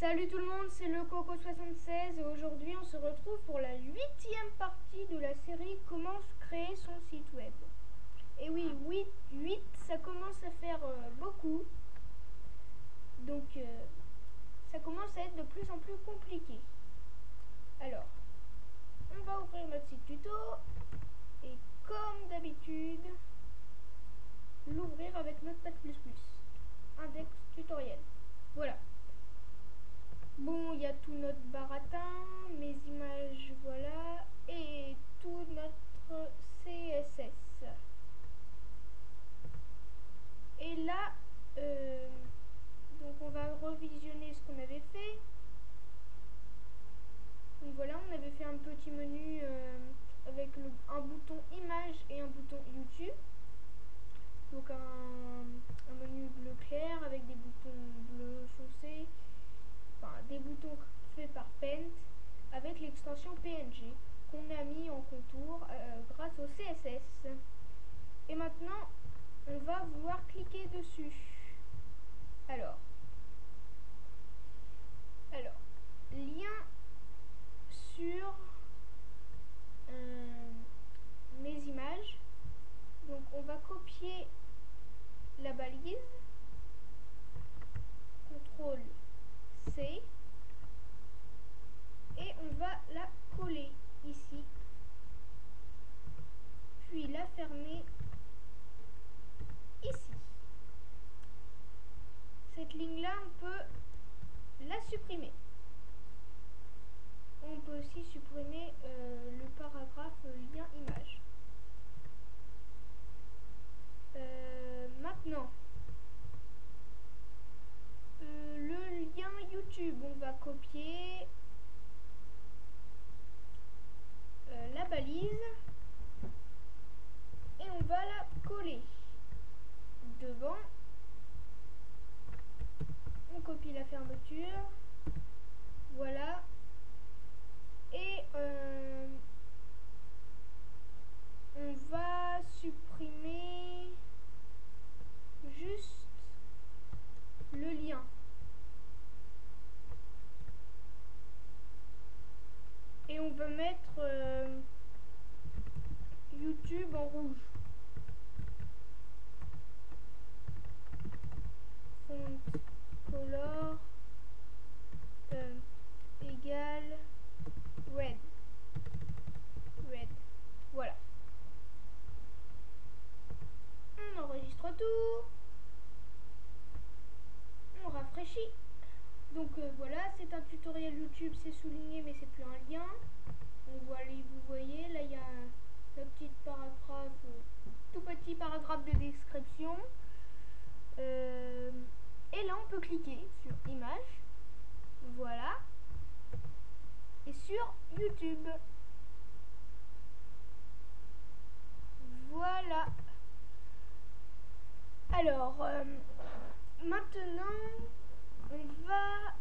Salut tout le monde, c'est le Coco76 et aujourd'hui on se retrouve pour la huitième partie de la série Comment créer son site web. Et oui, 8, 8 ça commence à faire euh, beaucoup. Donc euh, ça commence à être de plus en plus compliqué. Alors, on va ouvrir notre site tuto et comme d'habitude, l'ouvrir avec Notepad++, index tutoriel. Voilà. Bon, il y a tout notre baratin, mes images, voilà, et tout notre CSS. Et là, euh, donc on va revisionner ce qu'on avait fait. Donc voilà, on avait fait un petit menu euh, avec un bouton image et un bouton YouTube. Donc un, un menu bleu clair avec des boutons bleu foncé des boutons faits par Paint avec l'extension PNG qu'on a mis en contour euh, grâce au CSS. Et maintenant, on va vouloir cliquer dessus. Alors, alors, lien sur euh, mes images. Donc, on va copier la balise. CTRL C et on va la coller ici puis la fermer ici cette ligne là on peut la supprimer on peut aussi supprimer euh, le paragraphe lien image euh, euh, le lien YouTube on va copier la balise et on va la coller devant. On copie la fermeture. Voilà. Et euh, on va supprimer juste le lien. et on va euh, YouTube en rouge. Font color euh, égale red. Red. Voilà. On enregistre tout. On rafraîchit. Donc euh, voilà, c'est un tutoriel YouTube, c'est souligné mais c'est plus un lien. On voit, vous voyez, là il y a un, petit paragraphe, euh, tout paragraphe de description. Euh, et là on peut cliquer sur image, voilà, et sur YouTube. Voilà. Alors, maintenant on va,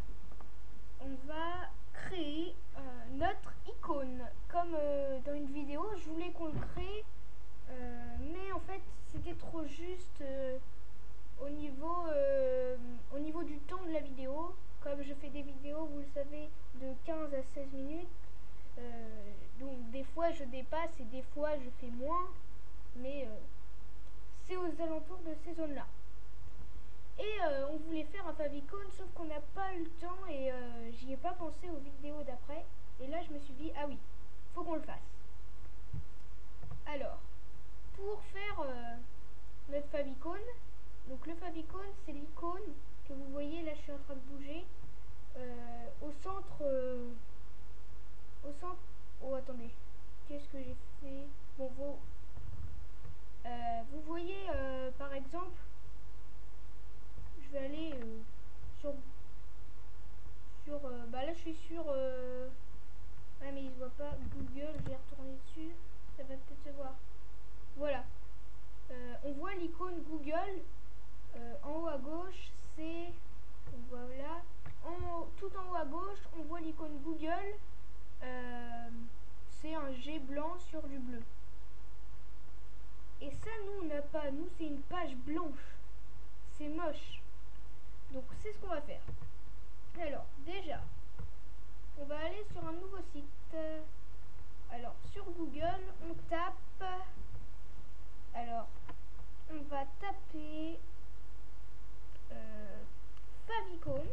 on va créer euh, notre icône. Comme euh, dans une vidéo, je voulais qu'on le crée, euh, mais en fait, c'était trop juste au, niveau, au niveau du temps de la vidéo. Comme je fais des vidéos, vous le savez, de 15 à 16 minutes. donc des fois je dépasse et des fois je fais moins. Mais c'est aux alentours de ces zones-là. Et euh, on voulait faire un favicon, sauf qu'on n'a pas eu le temps et euh, j'y ai pas pensé aux vidéos d'après. Et là, je me suis dit, ah oui, faut qu'on le fasse. Alors, pour faire euh, notre favicon, donc le favicon, c'est l'icône que vous voyez, là je suis en train de bouger, au centre, au centre, oh attendez, qu'est-ce que j'ai fait Bon, vous, vous voyez par exemple, je vais aller euh, sur sur euh, bah là je suis sur euh, ouais mais il se voit pas Google je vais retourner dessus ça va peut-être se voir voilà. Euh, on voit l'icône Google euh, en haut à gauche, c'est voilà. Tout en haut à gauche, on voit l'icône Google. Euh, c'est un G blanc sur du bleu. Et ça, nous, on n'a pas. Nous, c'est une page blanche. C'est moche. Donc, c'est ce qu'on va faire. Alors, déjà, on va aller sur un nouveau site. Alors, sur Google, on tape va taper euh, favicon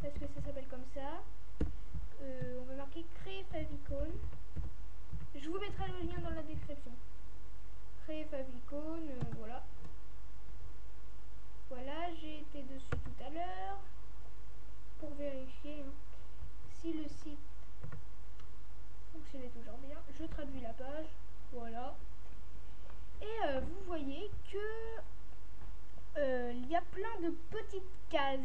parce que ça s'appelle comme ça. Euh, on va marquer créer favicon. Je vous mettrai le lien dans la description. Créer favicon, euh, voilà. Voilà, j'ai été dessus tout à l'heure pour vérifier hein, si le site fonctionnait toujours bien. Je traduis la page, voilà. Et euh, vous voyez que euh, il y a plein de petites cases.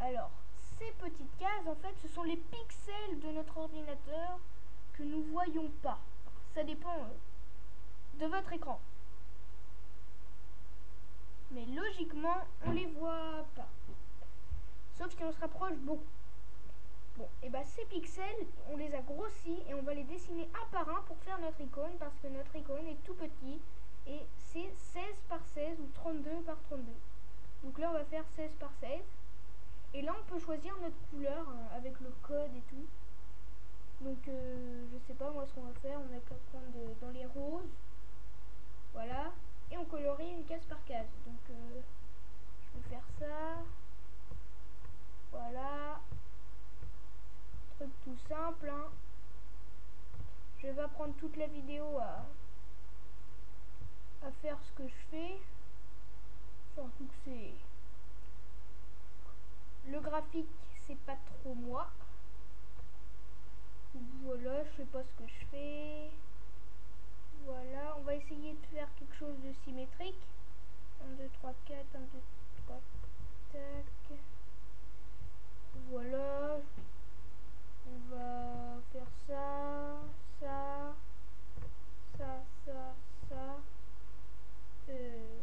Alors, ces petites cases, en fait, ce sont les pixels de notre ordinateur que nous voyons pas. Ça dépend euh, de votre écran. Mais logiquement, on les voit pas. Sauf si on se rapproche beaucoup. Bon, et bah ces pixels, on les a grossis et on va les dessiner un par un pour faire notre icône parce que notre icône est tout petit et c'est 16 par 16 ou 32 par 32. Donc là on va faire 16 par 16 et là on peut choisir notre couleur euh, avec le code et tout. Donc euh, je sais pas moi ce qu'on va faire, on a qu'à prendre dans les roses. Voilà. Et on colorie une case par case. Donc euh, je vais faire ça. Voilà. Truc tout simple. Hein. Je vais pas prendre toute la vidéo à à faire ce que je fais. Surtout que c'est... Le graphique, c'est pas trop moi. Voilà, je sais pas ce que je fais. Voilà, on va essayer de faire quelque chose de symétrique. 1, 2, 3, 4, 1, 2, 3, tac. Voilà. On va faire ça, ça, ça, ça, ça. Euh,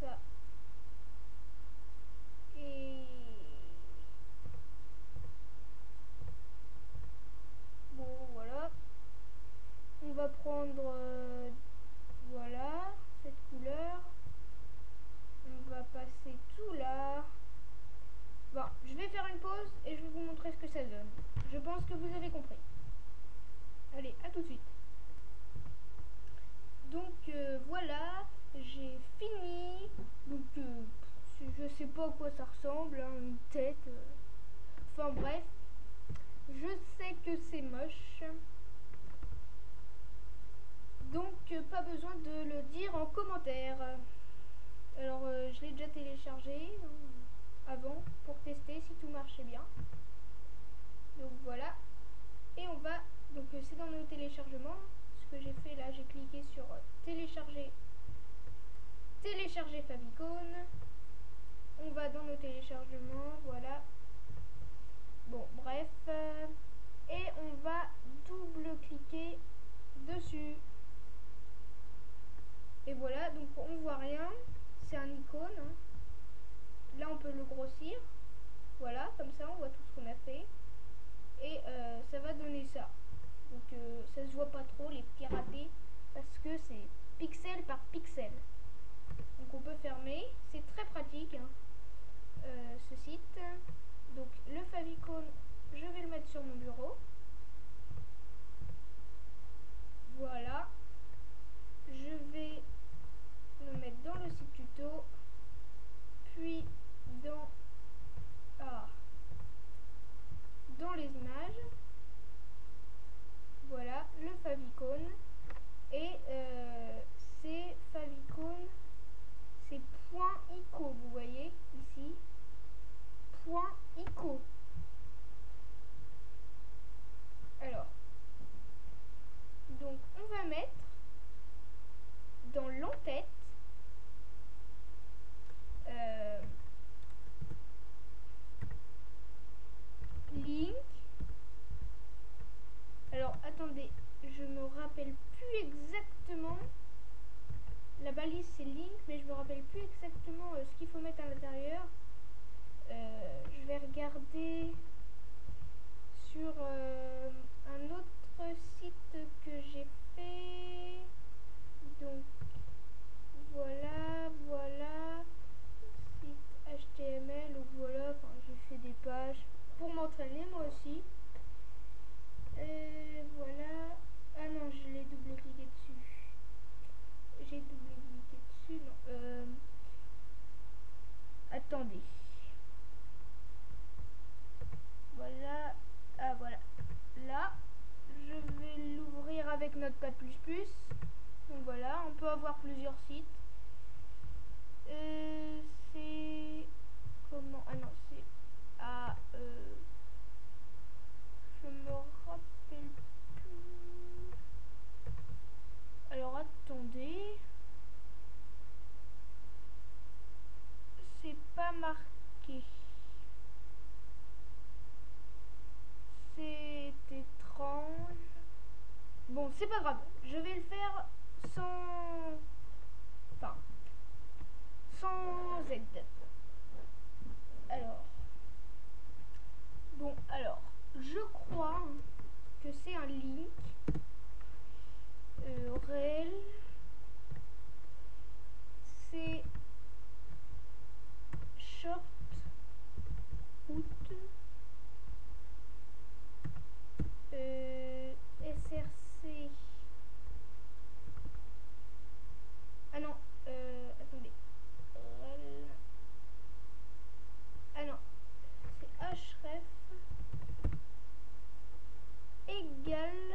ça. Et bon, voilà. On va prendre, euh, voilà, cette couleur. On va passer tout là. Bon, je vais faire une pause et je vais vous montrer ce que ça donne. Je pense que vous avez compris. Allez, à tout de suite. Donc euh, voilà, j'ai fini. Donc euh, je sais pas à quoi ça ressemble, hein, une tête. euh. Enfin bref, je sais que c'est moche. Donc pas besoin de le dire en commentaire. Alors je l'ai déjà téléchargé hein, avant pour tester si tout marchait bien. Donc voilà. Et on va, donc euh, c'est dans nos téléchargements. Ce que j'ai fait là, j'ai cliqué sur euh, télécharger, télécharger Favicon. On va dans nos téléchargements, voilà. Bon, bref. et on va double-cliquer dessus. Et voilà, donc on voit rien. C'est un icône. hein. Là, on peut le grossir. Voilà, comme ça, on voit tout ce qu'on a fait. Et euh, ça va donner ça. Donc euh, ça se voit pas trop les petits ratés parce que c'est pixel par pixel. Donc on peut fermer. C'est très pratique hein, euh, ce site. Donc le favicon, je vais le mettre sur mon bureau. Voilà. Je vais le mettre dans le site tuto. Puis dans ah, dans les images. Voilà, le favicon. Et euh, c'est favicon, c'est point ICO, vous voyez ici. Point ICO. Alors, donc on va mettre dans l'entête euh, link alors attendez, je me rappelle plus exactement. La balise c'est link, mais je me rappelle plus exactement euh, ce qu'il faut mettre à l'intérieur. Euh, je vais regarder sur euh, un autre site que j'ai fait. Donc voilà, voilà. Site HTML ou voilà, j'ai fait des pages pour m'entraîner moi aussi. Euh, voilà. Ah non, je l'ai double-cliqué dessus. J'ai double-cliqué dessus, non. Euh, attendez. Voilà. Ah voilà. Là, je vais l'ouvrir avec Notepad++. Donc voilà, on peut avoir plusieurs sites. Euh, c'est comment Ah non, c'est à euh, je me rappelle plus. Alors attendez. C'est pas marqué. C'est étrange. Bon, c'est pas grave. Je vais le faire sans... Enfin, sans aide. Alors. Bon, alors. Je crois que c'est un link euh. C'est short out euh, SRC ah non euh, attendez Rel. ah non c'est href égale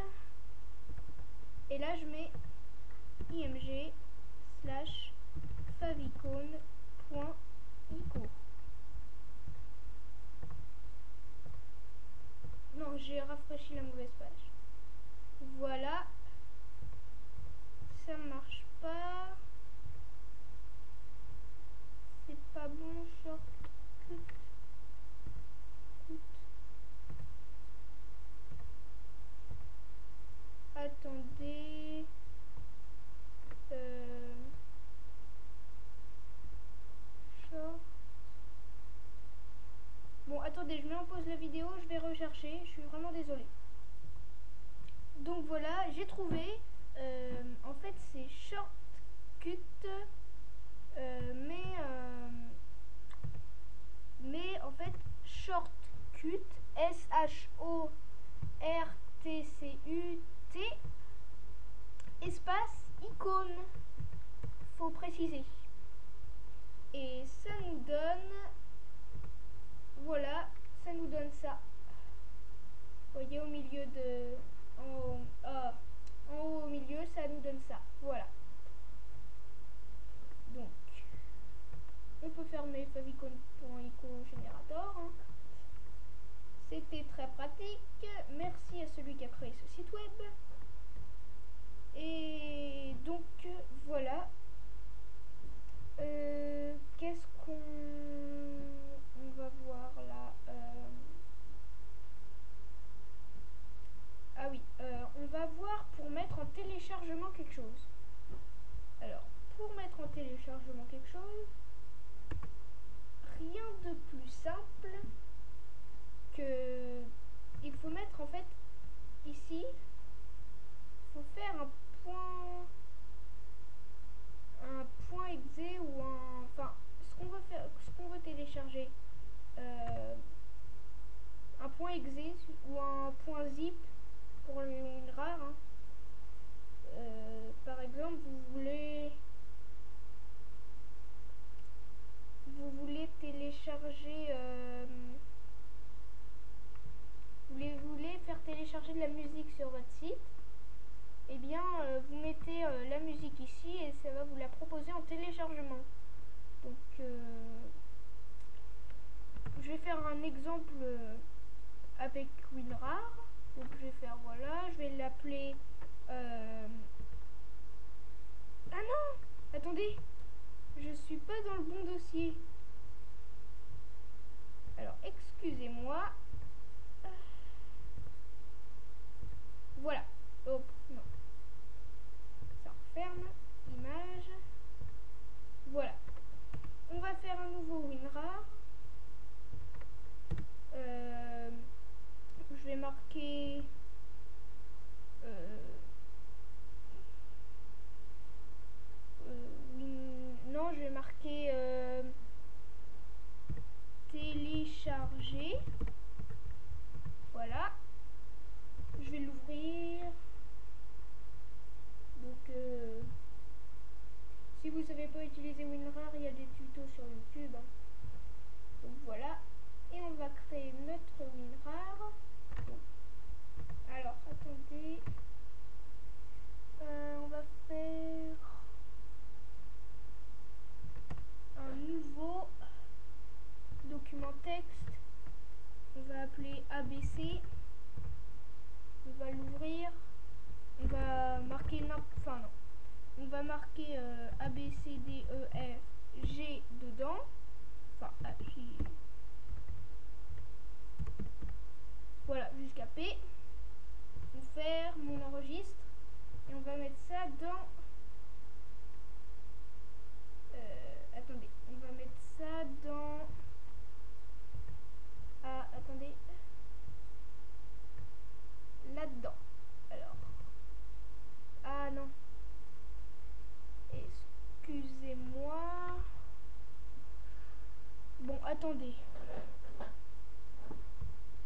et là je mets img slash favicon.ico non j'ai rafraîchi la mauvaise page voilà ça marche pas c'est pas bon shortcut attendez euh, short bon attendez je mets en pause la vidéo je suis vraiment désolée. Donc voilà j'ai trouvé euh, en fait c'est shortcut euh, mais euh, mais en fait shortcut S H O R T C U T espace icône faut préciser. Et ça nous donne voilà ça nous donne ça voyez au milieu de en haut, ah, en haut au milieu ça nous donne ça. Voilà. Donc on peut fermer générateur hein. c'était très pratique. Merci à celui qui a créé ce site web. Et donc voilà. Euh, qu'est-ce qu'on on va voir là euh, ah oui euh, on va voir pour mettre en téléchargement quelque chose alors pour mettre en téléchargement quelque chose rien de plus simple que il faut mettre en fait ici faut faire un point un point exe ou un enfin ce qu'on veut faire ce qu'on veut télécharger euh, un point exe ou un point zip pour une rare hein. euh, par exemple vous voulez vous voulez télécharger euh, vous voulez, vous voulez faire télécharger de la musique sur votre site et eh bien euh, vous mettez euh, la musique ici et ça va vous la proposer en téléchargement donc euh, je vais faire un exemple avec WinRAR donc je vais faire voilà je vais l'appeler ah non attendez je suis pas dans le bon alors excusez-moi utiliser WinRAR, il y a des tutos sur YouTube. Hein. Donc voilà. Et on va créer notre WinRAR. Alors, attendez. Euh, on va faire un nouveau document texte. On va appeler ABC. On va l'ouvrir. On va marquer n'importe. Enfin, non. On va marquer euh, E, G dedans. Enfin, A, Voilà, jusqu'à P. On ferme, mon enregistre. Et on va mettre ça dans... Euh, attendez, on va mettre ça dans... Ah, attendez. Là-dedans. Alors. Ah non. Excusez-moi. Bon, attendez.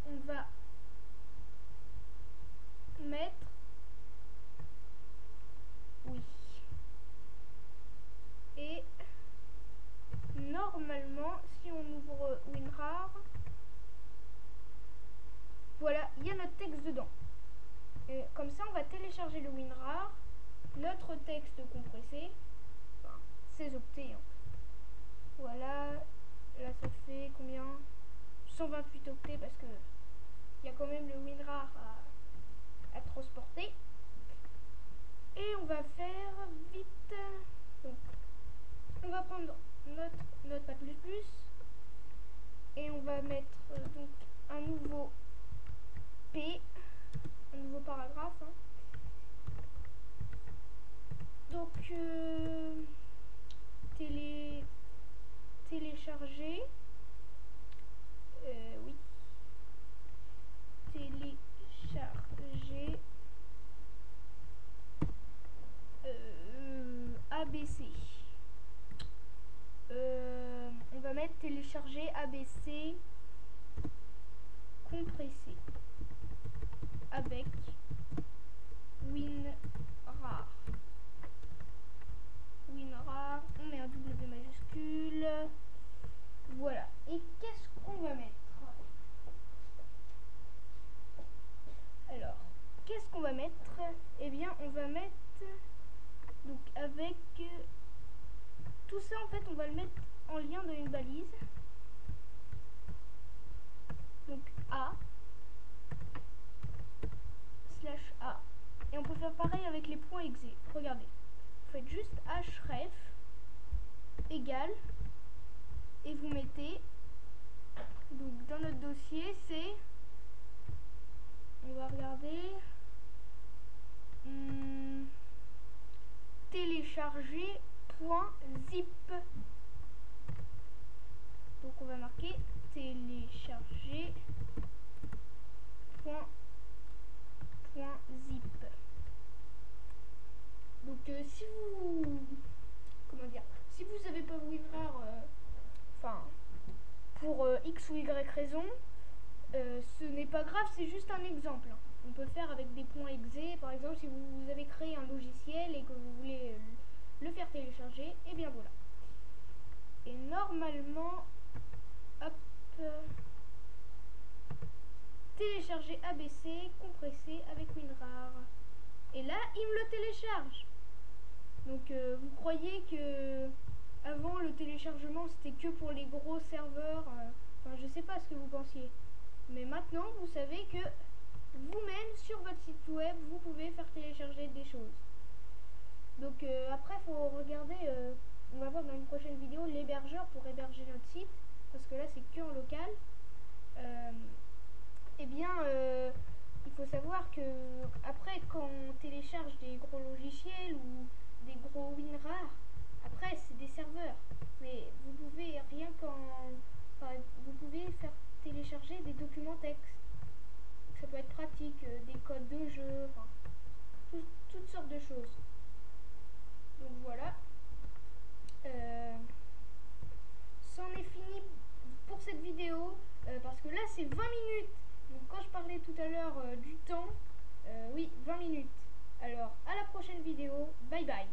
On va mettre oui. Et normalement, si on ouvre WinRAR, voilà, il y a notre texte dedans. Et comme ça, on va télécharger le WinRAR, notre texte compressé, enfin, ces octets. Hein. Voilà, là ça fait combien? 128 octets parce que il y a quand même le WinRAR à, à transporter. Et on va faire vite. Donc, on va prendre notre notepad plus plus et on va mettre euh, donc un nouveau P, un nouveau paragraphe. Hein. Donc, euh, télé, télécharger. Euh, oui. Télécharger. Euh, ABC. Euh, on va mettre télécharger ABC compressé. Avec WinRAR. WinRAR, on met un W majuscule. Voilà. Et qu'est-ce qu'on va mettre Alors, qu'est-ce qu'on va mettre Eh bien, on va mettre donc avec tout ça en fait on va le mettre en lien dans une balise donc A slash A et on peut faire pareil avec les points exe regardez vous faites juste href égal et vous mettez donc dans notre dossier c'est on va regarder hmm, télécharger .zip. Donc on va marquer télécharger point, .zip. Donc euh, si vous comment dire si vous avez pas WinRAR euh, enfin pour euh, x ou y raison ce n'est pas grave c'est juste un exemple. On peut faire avec des points exe par exemple si vous avez créé un logiciel et que vous voulez le faire télécharger, et bien voilà. Et normalement, hop, télécharger ABC compressé avec WinRAR. Et là, il me le télécharge. Donc euh, vous croyez que avant le téléchargement c'était que pour les gros serveurs, euh, enfin je sais pas ce que vous pensiez. Mais maintenant vous savez que vous-même sur votre site web vous pouvez faire télécharger des choses. Donc euh, après, il faut regarder, euh, on va voir dans une prochaine vidéo, l'hébergeur pour héberger notre site, parce que là c'est que en local. Euh, eh bien, il faut savoir que après, quand on télécharge des gros logiciels ou des gros WinRAR, après c'est des serveurs, mais vous pouvez rien qu'en, vous pouvez faire télécharger des documents texte. Ça peut être pratique, des codes de jeu, enfin, toutes sortes de choses. Donc voilà. Euh, c'en est fini pour cette vidéo. Euh, parce que là c'est 20 minutes. Donc quand je parlais tout à l'heure euh, du temps, oui 20 minutes. Alors à la prochaine vidéo. Bye bye.